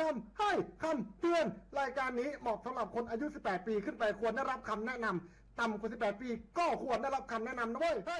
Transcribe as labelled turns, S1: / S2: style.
S1: คำให้คำเตือน รายการนี้เหมาะสำหรับคนอายุ 18 ปีขึ้นไปควรได้รับคำแนะนำต่ำกว่า 18 ปี ก็ควรได้รับคำแนะนำนะเว้ยฮ้